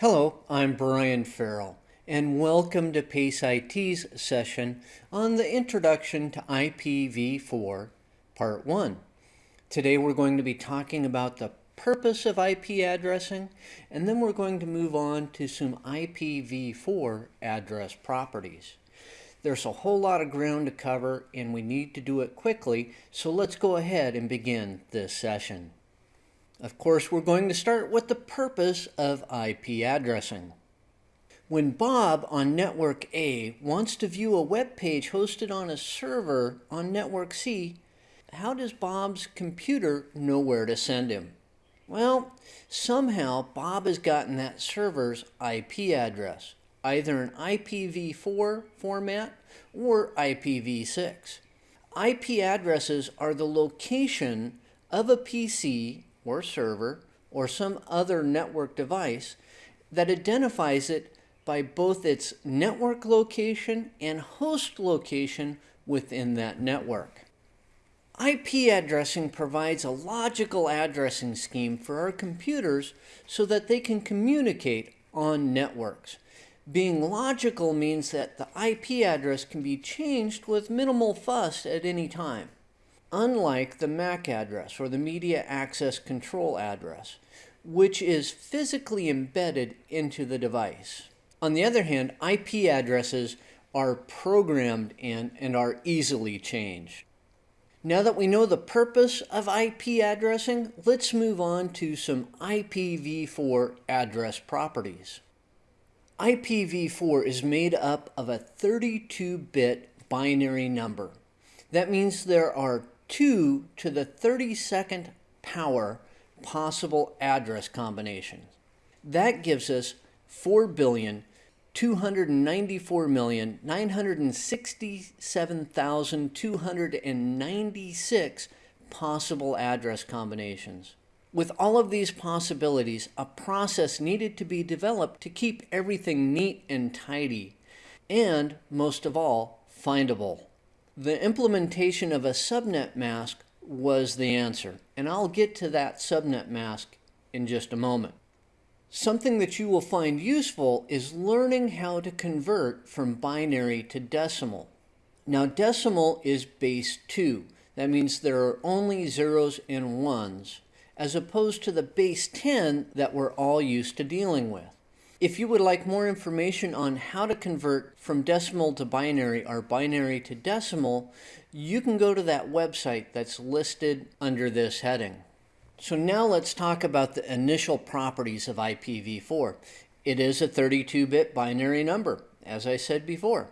Hello, I'm Brian Farrell, and welcome to PACE IT's session on the Introduction to IPv4, Part 1. Today we're going to be talking about the purpose of IP addressing, and then we're going to move on to some IPv4 address properties. There's a whole lot of ground to cover, and we need to do it quickly, so let's go ahead and begin this session. Of course, we're going to start with the purpose of IP addressing. When Bob on network A wants to view a web page hosted on a server on network C, how does Bob's computer know where to send him? Well, somehow Bob has gotten that server's IP address, either in IPv4 format or IPv6. IP addresses are the location of a PC or server or some other network device that identifies it by both its network location and host location within that network. IP addressing provides a logical addressing scheme for our computers so that they can communicate on networks. Being logical means that the IP address can be changed with minimal fuss at any time unlike the MAC address or the Media Access Control address, which is physically embedded into the device. On the other hand, IP addresses are programmed in and are easily changed. Now that we know the purpose of IP addressing, let's move on to some IPv4 address properties. IPv4 is made up of a 32-bit binary number. That means there are 2 to the 32nd power possible address combinations. That gives us 4 billion 294,967,296 possible address combinations. With all of these possibilities, a process needed to be developed to keep everything neat and tidy, and, most of all, findable. The implementation of a subnet mask was the answer, and I'll get to that subnet mask in just a moment. Something that you will find useful is learning how to convert from binary to decimal. Now decimal is base 2. That means there are only zeros and ones, as opposed to the base 10 that we're all used to dealing with. If you would like more information on how to convert from decimal to binary or binary to decimal, you can go to that website that's listed under this heading. So now let's talk about the initial properties of IPv4. It is a 32-bit binary number, as I said before.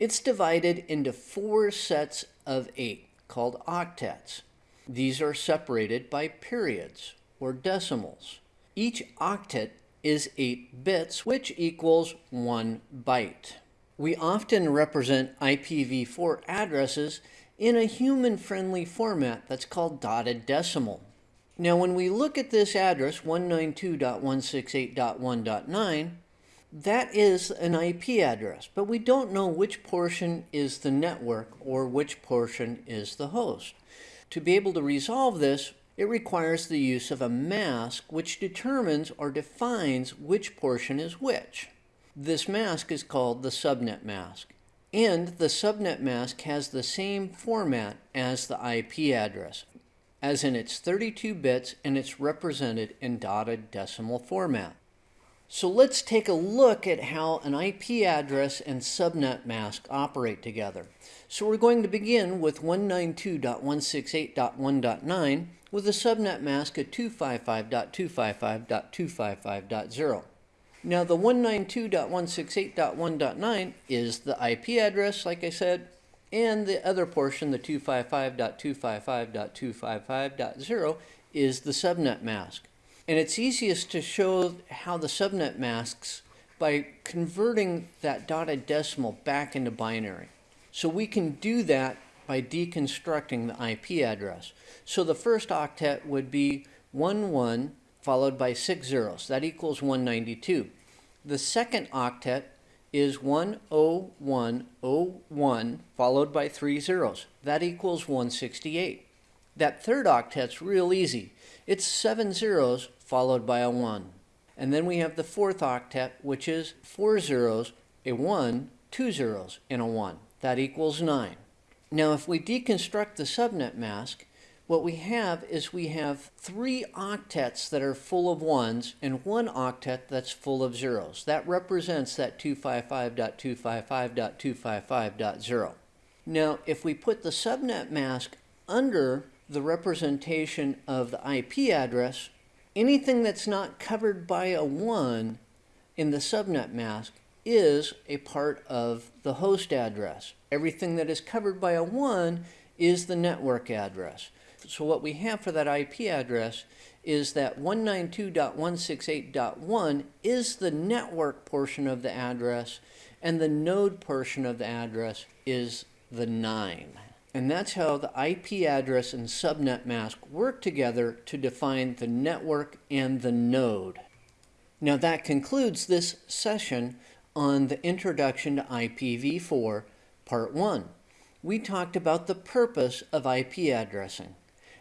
It's divided into four sets of eight, called octets. These are separated by periods, or decimals. Each octet is 8 bits, which equals 1 byte. We often represent IPv4 addresses in a human-friendly format that's called dotted decimal. Now when we look at this address, 192.168.1.9, that is an IP address, but we don't know which portion is the network or which portion is the host. To be able to resolve this, it requires the use of a mask which determines or defines which portion is which. This mask is called the subnet mask. And the subnet mask has the same format as the IP address, as in it's 32 bits and it's represented in dotted decimal format. So let's take a look at how an IP address and subnet mask operate together. So we're going to begin with 192.168.1.9 with a subnet mask of 255.255.255.0. Now the 192.168.1.9 is the IP address, like I said, and the other portion, the 255.255.255.0, is the subnet mask. And it's easiest to show how the subnet masks by converting that dotted decimal back into binary. So we can do that by deconstructing the IP address. So the first octet would be 11 followed by six zeros. That equals 192. The second octet is 10101 followed by three zeros. That equals 168. That third octet's real easy. It's seven zeros followed by a 1. And then we have the fourth octet, which is four zeros, a 1, two zeros, and a 1. That equals 9. Now, if we deconstruct the subnet mask, what we have is we have three octets that are full of ones and one octet that's full of zeros. That represents that 255.255.255.0. Now, if we put the subnet mask under the representation of the IP address, anything that's not covered by a 1 in the subnet mask is a part of the host address. Everything that is covered by a 1 is the network address. So what we have for that IP address is that 192.168.1 is the network portion of the address and the node portion of the address is the 9. And that's how the IP address and subnet mask work together to define the network and the node. Now that concludes this session on the Introduction to IPv4, Part 1. We talked about the purpose of IP addressing.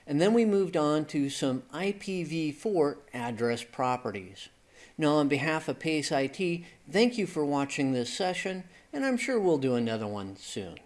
And then we moved on to some IPv4 address properties. Now on behalf of PACE IT, thank you for watching this session, and I'm sure we'll do another one soon.